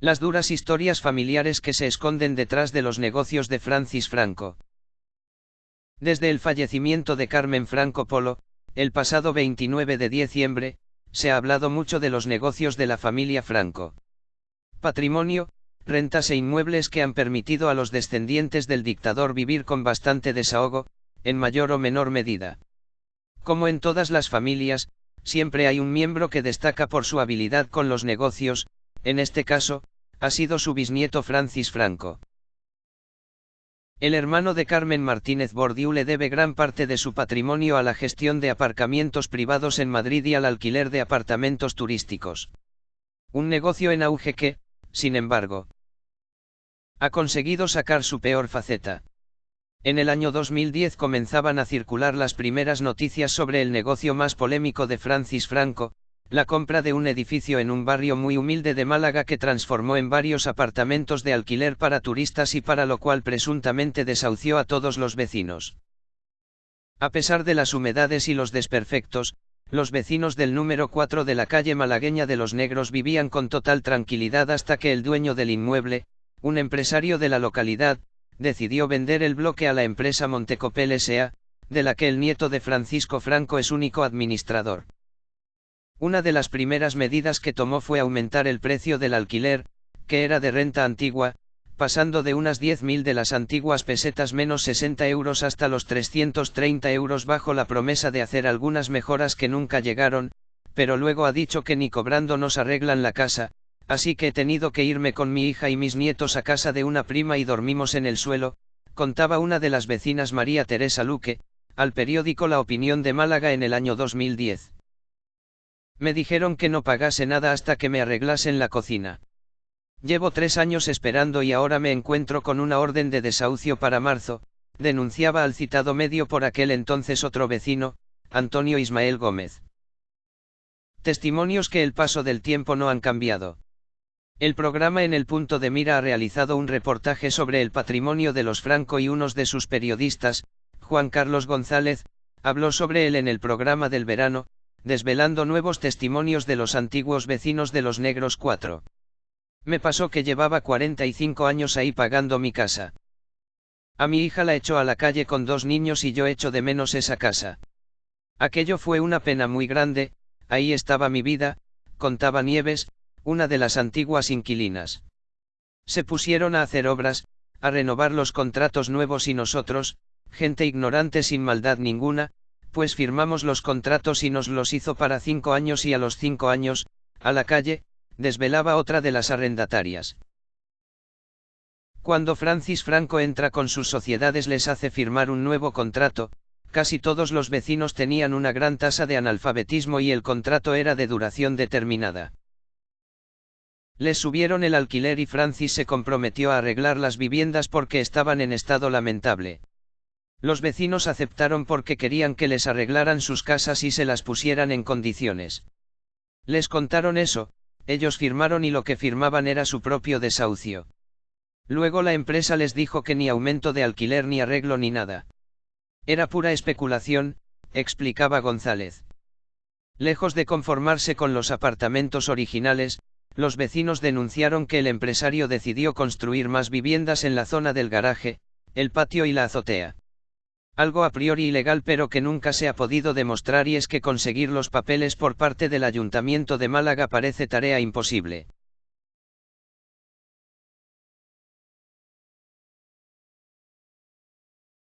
Las duras historias familiares que se esconden detrás de los negocios de Francis Franco. Desde el fallecimiento de Carmen Franco Polo, el pasado 29 de diciembre, se ha hablado mucho de los negocios de la familia Franco. Patrimonio, rentas e inmuebles que han permitido a los descendientes del dictador vivir con bastante desahogo, en mayor o menor medida. Como en todas las familias, siempre hay un miembro que destaca por su habilidad con los negocios, en este caso, ha sido su bisnieto Francis Franco. El hermano de Carmen Martínez Bordiú le debe gran parte de su patrimonio a la gestión de aparcamientos privados en Madrid y al alquiler de apartamentos turísticos. Un negocio en auge que, sin embargo, ha conseguido sacar su peor faceta. En el año 2010 comenzaban a circular las primeras noticias sobre el negocio más polémico de Francis Franco, la compra de un edificio en un barrio muy humilde de Málaga que transformó en varios apartamentos de alquiler para turistas y para lo cual presuntamente desahució a todos los vecinos. A pesar de las humedades y los desperfectos, los vecinos del número 4 de la calle malagueña de los negros vivían con total tranquilidad hasta que el dueño del inmueble, un empresario de la localidad, decidió vender el bloque a la empresa Montecopel S.A., de la que el nieto de Francisco Franco es único administrador. Una de las primeras medidas que tomó fue aumentar el precio del alquiler, que era de renta antigua, pasando de unas 10.000 de las antiguas pesetas menos 60 euros hasta los 330 euros bajo la promesa de hacer algunas mejoras que nunca llegaron, pero luego ha dicho que ni cobrando nos arreglan la casa, así que he tenido que irme con mi hija y mis nietos a casa de una prima y dormimos en el suelo, contaba una de las vecinas María Teresa Luque, al periódico La Opinión de Málaga en el año 2010. Me dijeron que no pagase nada hasta que me arreglasen la cocina. Llevo tres años esperando y ahora me encuentro con una orden de desahucio para marzo, denunciaba al citado medio por aquel entonces otro vecino, Antonio Ismael Gómez. Testimonios que el paso del tiempo no han cambiado. El programa En el punto de mira ha realizado un reportaje sobre el patrimonio de los Franco y unos de sus periodistas, Juan Carlos González, habló sobre él en el programa del verano, desvelando nuevos testimonios de los antiguos vecinos de los negros 4. Me pasó que llevaba 45 años ahí pagando mi casa. A mi hija la echó a la calle con dos niños y yo echo de menos esa casa. Aquello fue una pena muy grande, ahí estaba mi vida, contaba Nieves, una de las antiguas inquilinas. Se pusieron a hacer obras, a renovar los contratos nuevos y nosotros, gente ignorante sin maldad ninguna, pues firmamos los contratos y nos los hizo para cinco años y a los cinco años, a la calle, desvelaba otra de las arrendatarias. Cuando Francis Franco entra con sus sociedades les hace firmar un nuevo contrato, casi todos los vecinos tenían una gran tasa de analfabetismo y el contrato era de duración determinada. Les subieron el alquiler y Francis se comprometió a arreglar las viviendas porque estaban en estado lamentable. Los vecinos aceptaron porque querían que les arreglaran sus casas y se las pusieran en condiciones. Les contaron eso, ellos firmaron y lo que firmaban era su propio desahucio. Luego la empresa les dijo que ni aumento de alquiler ni arreglo ni nada. Era pura especulación, explicaba González. Lejos de conformarse con los apartamentos originales, los vecinos denunciaron que el empresario decidió construir más viviendas en la zona del garaje, el patio y la azotea algo a priori ilegal pero que nunca se ha podido demostrar y es que conseguir los papeles por parte del Ayuntamiento de Málaga parece tarea imposible.